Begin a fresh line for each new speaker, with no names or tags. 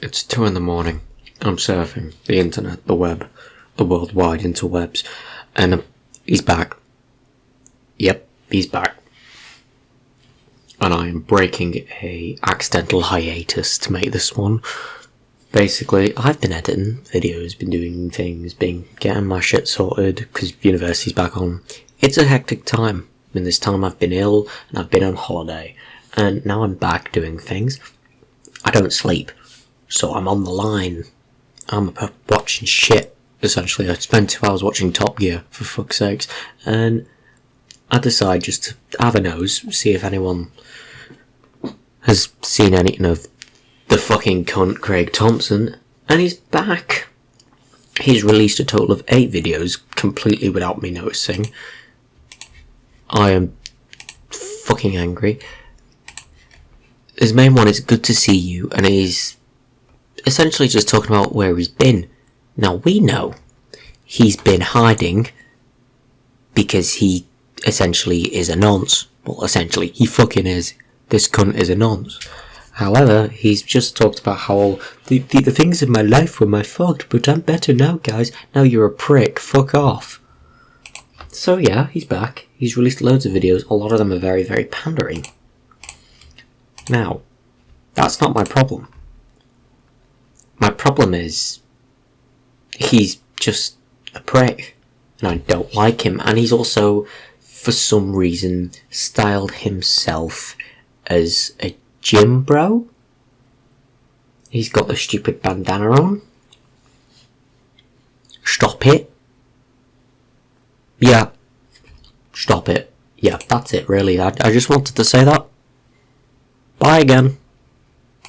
It's two in the morning. I'm surfing the internet, the web, the worldwide interwebs, and uh, he's back. Yep, he's back. And I am breaking a accidental hiatus to make this one. Basically, I've been editing videos, been doing things, been getting my shit sorted because university's back on. It's a hectic time. In this time, I've been ill and I've been on holiday, and now I'm back doing things. I don't sleep, so I'm on the line. I'm watching shit. Essentially, I spent two hours watching Top Gear for fuck's sakes, and I decide just to have a nose, see if anyone has seen anything of the fucking cunt Craig Thompson, and he's back. He's released a total of eight videos completely without me noticing. I am fucking angry. His main one is good to see you, and he's essentially just talking about where he's been. Now we know he's been hiding because he essentially is a nonce. Well, essentially, he fucking is. This cunt is a nonce. However, he's just talked about how the, the, the things in my life were my fault, but I'm better now, guys. Now you're a prick. Fuck off. So yeah, he's back. He's released loads of videos. A lot of them are very, very pandering. Now, that's not my problem. My problem is he's just a prick and I don't like him and he's also for some reason styled himself as a gym bro. He's got the stupid bandana on. Stop it. Yeah. Stop it. Yeah, that's it really. I, I just wanted to say that. Bye again.